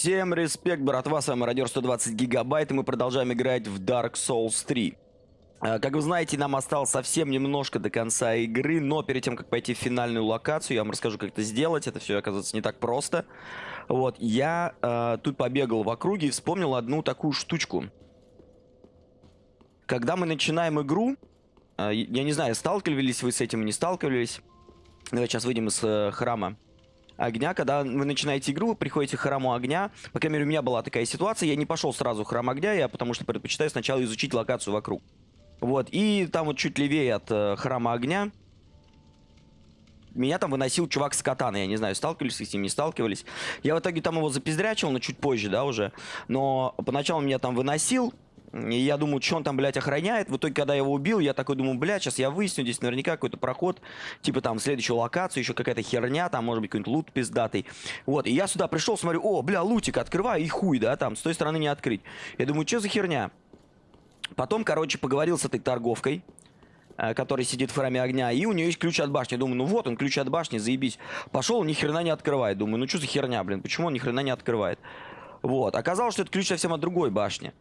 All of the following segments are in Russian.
Всем респект, братва, с вами Радиор 120 Гигабайт, и мы продолжаем играть в Dark Souls 3. А, Как вы знаете, нам осталось совсем немножко до конца игры, но перед тем, как пойти в финальную локацию, я вам расскажу, как это сделать. Это все, оказывается, не так просто. Вот, я э, тут побегал в округе и вспомнил одну такую штучку. Когда мы начинаем игру, э, я не знаю, сталкивались вы с этим, не сталкивались. Давайте сейчас выйдем из э, храма огня, когда вы начинаете игру, вы приходите к храму огня. По крайней мере, у меня была такая ситуация. Я не пошел сразу в храм огня, я потому что предпочитаю сначала изучить локацию вокруг. Вот, и там вот чуть левее от э, храма огня меня там выносил чувак с катаной. Я не знаю, сталкивались с ним, не сталкивались. Я в итоге там его запиздрячил, но чуть позже, да, уже. Но поначалу меня там выносил. И я думаю, что он там, блядь, охраняет. В итоге, когда я его убил, я такой думаю, блядь, сейчас я выясню, здесь наверняка какой-то проход, типа там следующую локацию, еще какая-то херня, там может быть какой-нибудь лут пиздатый. Вот, и я сюда пришел, смотрю, о, бля, лутик, открываю, и хуй, да, там, с той стороны не открыть. Я думаю, что за херня? Потом, короче, поговорил с этой торговкой, э, который сидит в храме огня, и у нее есть ключ от башни. Думаю, ну вот он, ключ от башни, заебись. Пошел, ни хрена не открывает. Думаю, ну что за херня, блин, почему он ни хрена не открывает? Вот, оказалось, что это ключ совсем от другой башни,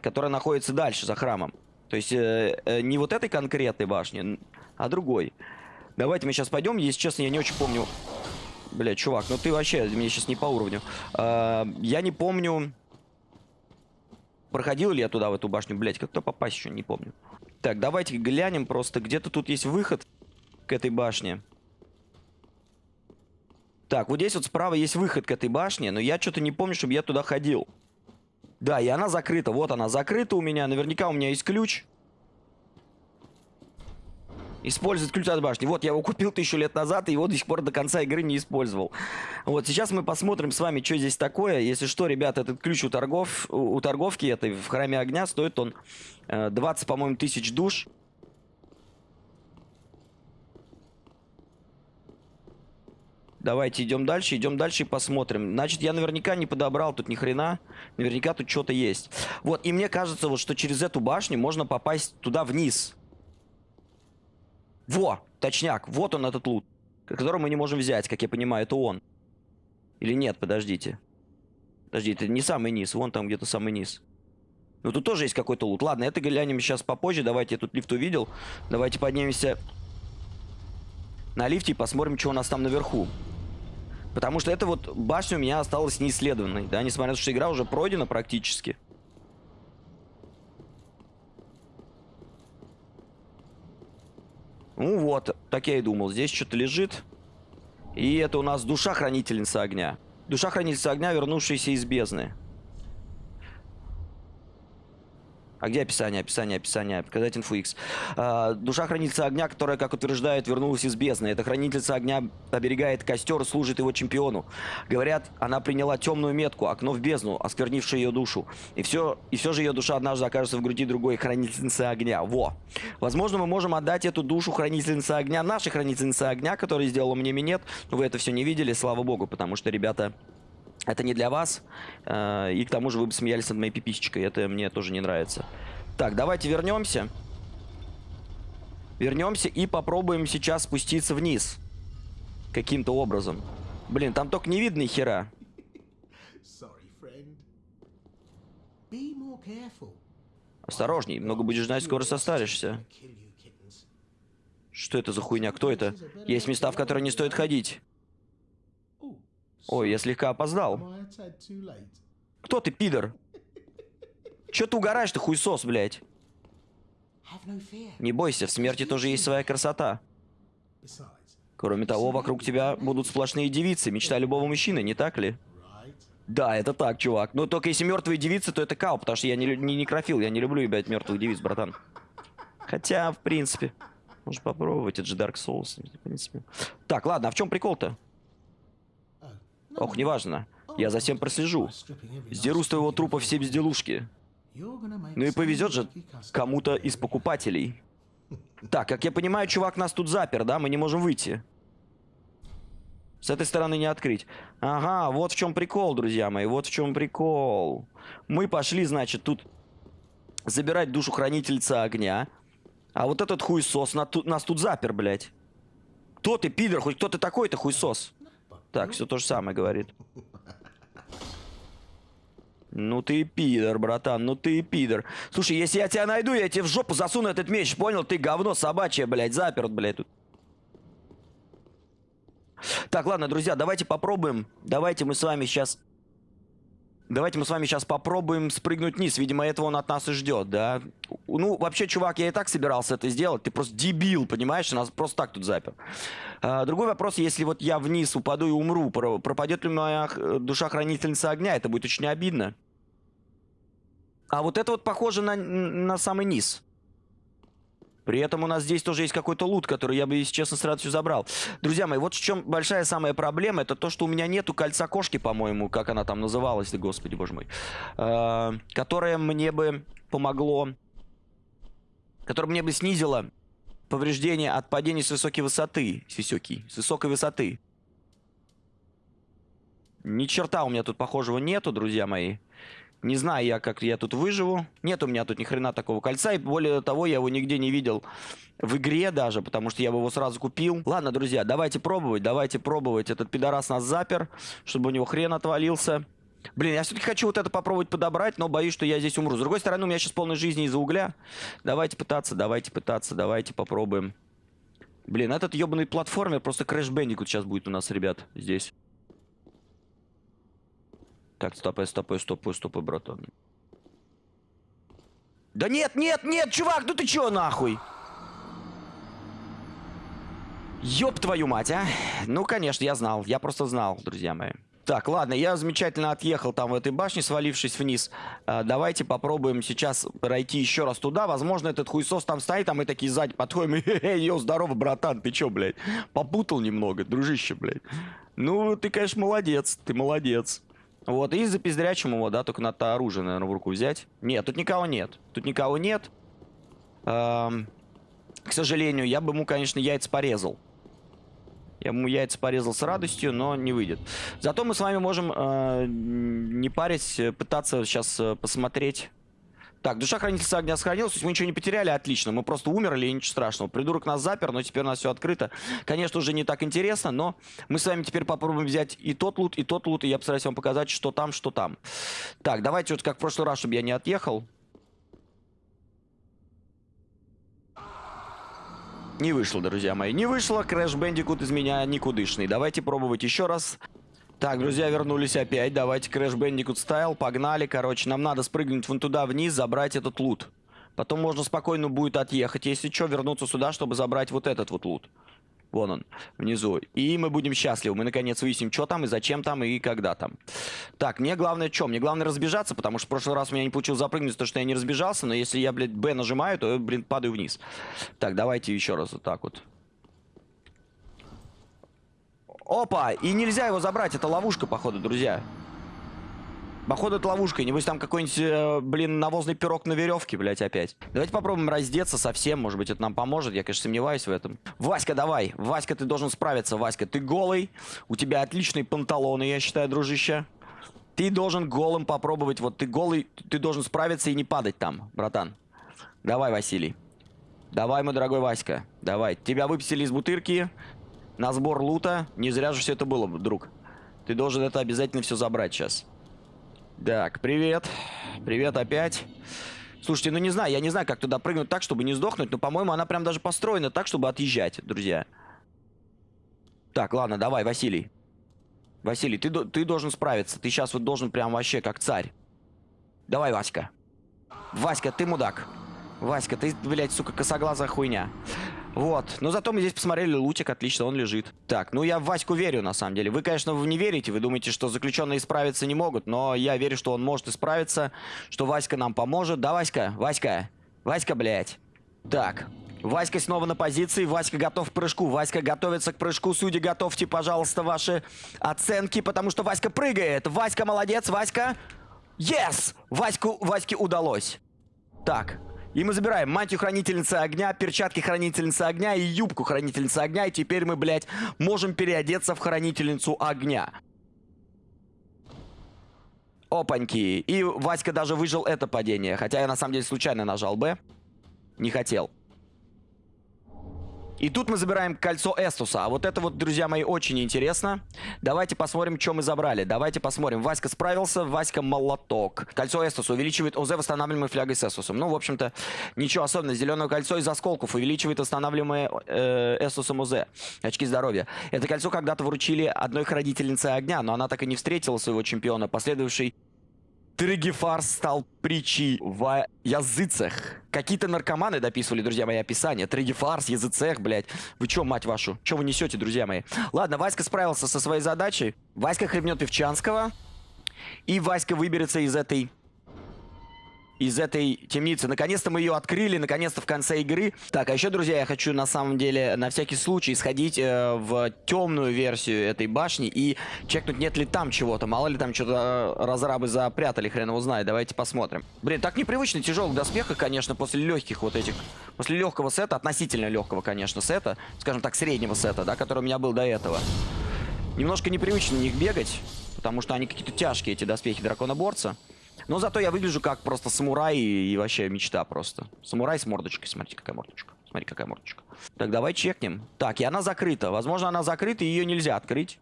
которая находится дальше, за храмом. То есть, э, э, не вот этой конкретной башни, а другой. Давайте мы сейчас пойдем, если честно, я не очень помню... Бля, чувак, ну ты вообще мне сейчас не по уровню. Э, я не помню... Проходил ли я туда, в эту башню? Блять, как-то попасть еще, не помню. Так, давайте глянем просто. Где-то тут есть выход к этой башне. Так, вот здесь вот справа есть выход к этой башне, но я что-то не помню, чтобы я туда ходил. Да, и она закрыта. Вот она закрыта у меня. Наверняка у меня есть ключ. Использовать ключ от башни. Вот, я его купил тысячу лет назад, и его до сих пор до конца игры не использовал. Вот, сейчас мы посмотрим с вами, что здесь такое. Если что, ребята, этот ключ у, торгов, у, торговки этой в храме огня стоит он э, 20, по-моему, тысяч душ. Давайте идем дальше, идем дальше и посмотрим. Значит, я наверняка не подобрал тут ни хрена. Наверняка тут что-то есть. Вот, и мне кажется, вот, что через эту башню можно попасть туда вниз. Во, точняк, вот он этот лут, который мы не можем взять, как я понимаю, это он. Или нет, подождите. Подождите, это не самый низ, вон там где-то самый низ. Ну тут тоже есть какой-то лут. Ладно, это глянем сейчас попозже. Давайте, я тут лифт увидел. Давайте поднимемся на лифте и посмотрим, что у нас там наверху. Потому что эта вот башня у меня осталась неисследованной, да, несмотря на то, что игра уже пройдена практически. Ну вот, так я и думал. Здесь что-то лежит. И это у нас душа хранительница огня. Душа хранительница огня, вернувшаяся из бездны. А где описание? Описание, описание. Показать инфу X. А, душа хранительница огня, которая, как утверждают, вернулась из бездны. Эта хранительница огня оберегает костер, служит его чемпиону. Говорят, она приняла темную метку, окно в бездну, осквернившее ее душу. И все, и все же ее душа однажды окажется в груди другой хранительницы огня. Во. Возможно, мы можем отдать эту душу хранительницы огня нашей хранительнице огня, которая сделала мне минет. Но вы это все не видели, слава богу, потому что, ребята, это не для вас. Э, и к тому же вы бы смеялись над моей пиписечкой. Это мне тоже не нравится. Так, давайте вернемся. Вернемся и попробуем сейчас спуститься вниз. Каким-то образом. Блин, там только не видно хера. Осторожней, много будешь знать, скоро состаришься. Что это за хуйня? Кто это? Есть места, в которые не стоит ходить. Ой, я слегка опоздал. Кто ты, пидор? Чё ты угораешь, ты хуйсос, блядь? Не бойся, в смерти тоже есть своя красота. Кроме того, вокруг тебя будут сплошные девицы, мечта любого мужчины, не так ли? Да, это так, чувак. Но только если мертвые девицы, то это кау, потому что я не, не некрофил, я не люблю, ебать, мертвых девиц, братан. Хотя, в принципе, можно попробовать, это же Dark Souls, в принципе. Так, ладно, а в чем прикол-то? Ох, неважно. Я за всем прослежу. Сдеру с твоего трупа все безделушки. Ну и повезет же кому-то из покупателей. Так, как я понимаю, чувак нас тут запер, да? Мы не можем выйти. С этой стороны не открыть. Ага, вот в чем прикол, друзья мои. Вот в чем прикол. Мы пошли, значит, тут забирать душу хранительца огня. А вот этот хуесос нас тут запер, блядь. Кто ты, пидор? Хоть кто ты такой-то хуесос? Так, все то же самое говорит. Ну ты пидор, братан, ну ты пидор. Слушай, если я тебя найду, я тебе в жопу засуну этот меч, понял? Ты говно собачье, блядь, заперт, блядь, тут. Так, ладно, друзья, давайте попробуем. Давайте мы с вами сейчас... Давайте мы с вами сейчас попробуем спрыгнуть вниз. Видимо, этого он от нас и ждет, да? Ну, вообще, чувак, я и так собирался это сделать. Ты просто дебил, понимаешь? Нас просто так тут запер. А, другой вопрос, если вот я вниз упаду и умру, пропадет ли моя душа хранительница огня? Это будет очень обидно. А вот это вот похоже на, на самый низ. При этом у нас здесь тоже есть какой-то лут, который я бы, если честно, с радостью забрал. Друзья мои, вот в чем большая самая проблема, это то, что у меня нету кольца кошки, по-моему, как она там называлась, да господи боже мой, э, которое мне бы помогло, которое мне бы снизило повреждение от падения с высокой высоты, с высокой, с высокой высоты. Ни черта у меня тут похожего нету, друзья мои. Не знаю я, как я тут выживу. Нет у меня тут ни хрена такого кольца. И более того, я его нигде не видел в игре даже, потому что я бы его сразу купил. Ладно, друзья, давайте пробовать, давайте пробовать. Этот пидорас нас запер, чтобы у него хрен отвалился. Блин, я все-таки хочу вот это попробовать подобрать, но боюсь, что я здесь умру. С другой стороны, у меня сейчас полной жизни из-за угля. Давайте пытаться, давайте пытаться, давайте попробуем. Блин, этот ебаный платформер, просто Crash Bandicoot сейчас будет у нас, ребят, здесь. Так, стопай, стопай, стопай, стопай, братан. Да нет, нет, нет, чувак, ну ты чё нахуй? Ёб твою мать, а? Ну, конечно, я знал. Я просто знал, друзья мои. Так, ладно, я замечательно отъехал там в этой башне, свалившись вниз. А, давайте попробуем сейчас пройти еще раз туда. Возможно, этот хуесос там стоит, а мы такие сзади подходим. Эй, йо, здорово, братан, ты чё, блядь? Попутал немного, дружище, блядь. Ну, ты, конечно, молодец, ты молодец. Вот, и запиздрячим его, да, только надо оружие, наверное, в руку взять. Нет, тут никого нет. Тут никого нет. Эм, к сожалению, я бы ему, конечно, яйца порезал. Я ему яйца порезал с радостью, но не выйдет. Зато мы с вами можем, э, не парясь, пытаться сейчас э, посмотреть так, душа хранительница огня сохранилась, то есть мы ничего не потеряли, отлично. Мы просто умерли, и ничего страшного. Придурок нас запер, но теперь у нас все открыто. Конечно, уже не так интересно, но мы с вами теперь попробуем взять и тот лут, и тот лут, и я постараюсь вам показать, что там, что там. Так, давайте вот как в прошлый раз, чтобы я не отъехал. Не вышло, друзья мои, не вышло. Crash Bandicoot из меня никудышный. Давайте пробовать еще раз. Так, друзья, вернулись опять. Давайте Crash Bandicoot Style. Погнали, короче. Нам надо спрыгнуть вон туда вниз, забрать этот лут. Потом можно спокойно будет отъехать. Если что, вернуться сюда, чтобы забрать вот этот вот лут. Вон он, внизу. И мы будем счастливы. Мы, наконец, выясним, что там, и зачем там, и когда там. Так, мне главное что? Мне главное разбежаться, потому что в прошлый раз у меня не получилось запрыгнуть, потому что я не разбежался. Но если я, блядь, Б нажимаю, то, блин, падаю вниз. Так, давайте еще раз вот так вот. Опа! И нельзя его забрать. Это ловушка, походу, друзья. Походу, это ловушка. Небось, там какой-нибудь, э, блин, навозный пирог на веревке, блядь, опять. Давайте попробуем раздеться совсем. Может быть, это нам поможет. Я, конечно, сомневаюсь в этом. Васька, давай. Васька, ты должен справиться. Васька, ты голый. У тебя отличные панталоны, я считаю, дружище. Ты должен голым попробовать. Вот ты голый, ты должен справиться и не падать там, братан. Давай, Василий. Давай, мой дорогой Васька. Давай. Тебя выпустили из бутырки на сбор лута. Не зря же все это было, друг. Ты должен это обязательно все забрать сейчас. Так, привет. Привет опять. Слушайте, ну не знаю, я не знаю, как туда прыгнуть так, чтобы не сдохнуть, но, по-моему, она прям даже построена так, чтобы отъезжать, друзья. Так, ладно, давай, Василий. Василий, ты, ты должен справиться. Ты сейчас вот должен прям вообще как царь. Давай, Васька. Васька, ты мудак. Васька, ты, блядь, сука, косоглазая хуйня. Вот. Но зато мы здесь посмотрели лутик, отлично, он лежит. Так, ну я в Ваську верю, на самом деле. Вы, конечно, вы не верите, вы думаете, что заключенные справиться не могут, но я верю, что он может исправиться, что Васька нам поможет. Да, Васька? Васька? Васька, блядь. Так, Васька снова на позиции. Васька готов к прыжку. Васька готовится к прыжку. Судьи, готовьте, пожалуйста, ваши оценки, потому что Васька прыгает. Васька молодец, Васька. Yes! Ваську, Ваське удалось. Так, и мы забираем мантию хранительницы огня, перчатки хранительницы огня и юбку хранительницы огня. И теперь мы, блядь, можем переодеться в хранительницу огня. Опаньки. И Васька даже выжил это падение. Хотя я на самом деле случайно нажал Б. Не хотел. И тут мы забираем кольцо Эстуса. А вот это вот, друзья мои, очень интересно. Давайте посмотрим, что мы забрали. Давайте посмотрим. Васька справился, Васька молоток. Кольцо Эстуса увеличивает ОЗ, восстанавливаемой флягой с Эстусом. Ну, в общем-то, ничего особенного. Зеленое кольцо из осколков увеличивает восстанавливаемое э, Эстусом ОЗ. Очки здоровья. Это кольцо когда-то вручили одной хранительнице огня, но она так и не встретила своего чемпиона. Последовавший Тригефарс стал притчей в языцах. Какие-то наркоманы дописывали, друзья мои, описание. Тригефарс, языцех, блядь. Вы чё, мать вашу? Чё вы несете, друзья мои? Ладно, Васька справился со своей задачей. Васька хлебнет Певчанского. И Васька выберется из этой из этой темницы. Наконец-то мы ее открыли, наконец-то в конце игры. Так, а еще, друзья, я хочу на самом деле на всякий случай сходить э, в темную версию этой башни и чекнуть, нет ли там чего-то. Мало ли там что-то э, разрабы запрятали, хрен его знает. Давайте посмотрим. Блин, так непривычно тяжелых доспехов, конечно, после легких вот этих, после легкого сета, относительно легкого, конечно, сета, скажем так, среднего сета, да, который у меня был до этого. Немножко непривычно на них бегать, потому что они какие-то тяжкие, эти доспехи драконоборца. Но зато я выгляжу как просто самурай и, вообще мечта просто. Самурай с мордочкой. Смотрите, какая мордочка. Смотри, какая мордочка. Так, давай чекнем. Так, и она закрыта. Возможно, она закрыта, и ее нельзя открыть.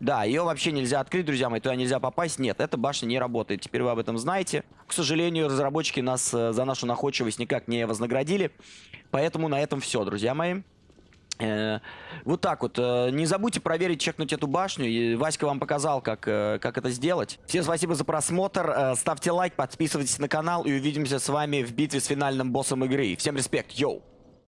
Да, ее вообще нельзя открыть, друзья мои, туда нельзя попасть. Нет, эта башня не работает. Теперь вы об этом знаете. К сожалению, разработчики нас э, за нашу находчивость никак не вознаградили. Поэтому на этом все, друзья мои. Э, вот так вот. Э, не забудьте проверить, чекнуть эту башню. И Васька вам показал, как, э, как это сделать. Всем спасибо за просмотр. Ставьте лайк, подписывайтесь на канал и увидимся с вами в битве с финальным боссом игры. Всем респект, йоу!